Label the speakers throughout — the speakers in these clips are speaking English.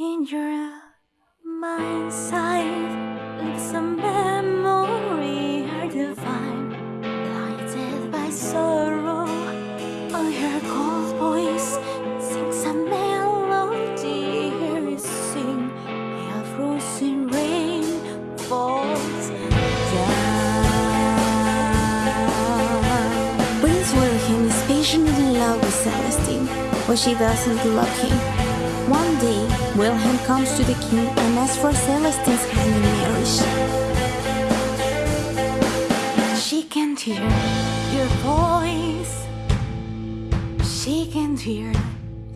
Speaker 1: In your mind's eye lives a memory hard to find, by sorrow. I hear cold voice sings a melody. Hear it sing, a frozen rain falls down. Prince William is passionately in love with Celestine, but she doesn't love him. One day, Wilhelm comes to the king and asks for Celestine's hand in marriage. She can't hear your voice. She can't hear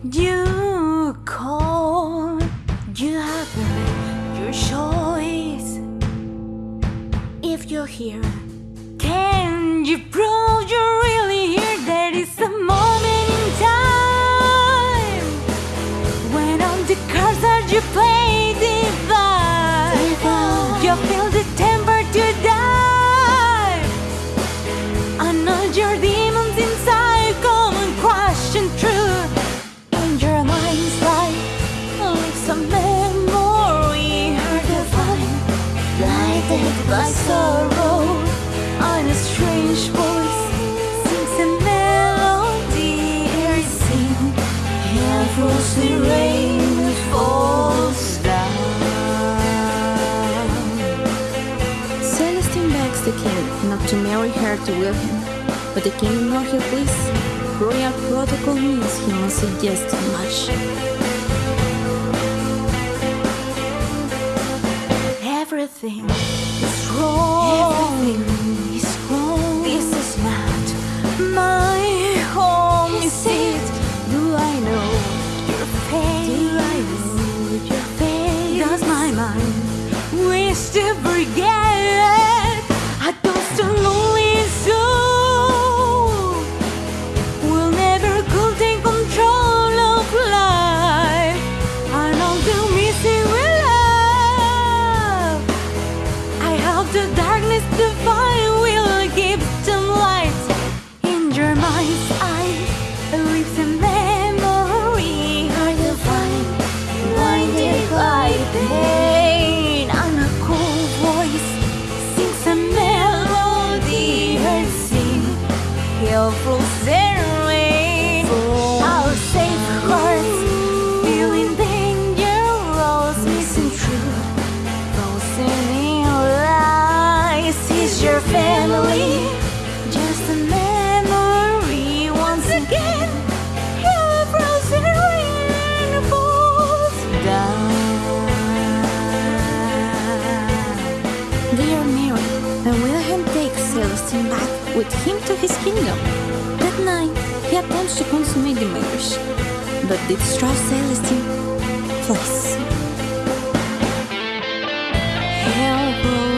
Speaker 1: you call. You have your choice. If you're here, by sorrow. On a strange voice sings a melody. It sing, and frozen rain falls down. Celestine begs the king not to marry her to Wilhelm, but the king ignores her pleas. Royal protocol means he must suggest too much. Everything Mind wish to forget? I don't so lonely soul will never could take control of life. I long to miss it with love. I hope the darkness find will give some light in your mind's He'll That night, he attempts to consummate the marriage, but the distraught Celestine flies. Hell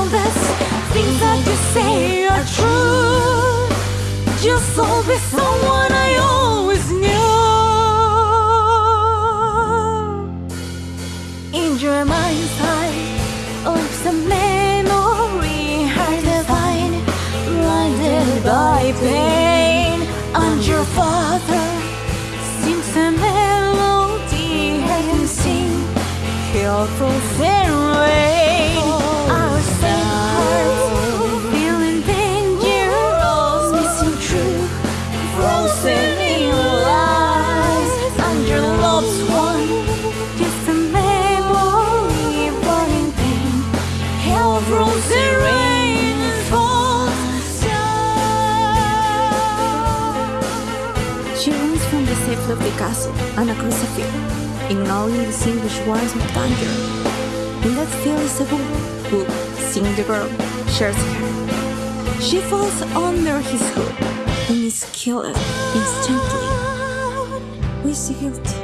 Speaker 1: all the things that you say are true, just always someone I always knew. In your mind's eye lives a memory hard to find, blinded by pain. And your father sings a melody I can sing. He'll She runs from the safety of the castle on a crucifix, ignoring the distinguished words of danger. In that fearless who, seeing the girl shares her. She falls under his hook and is killed instantly with guilt. Life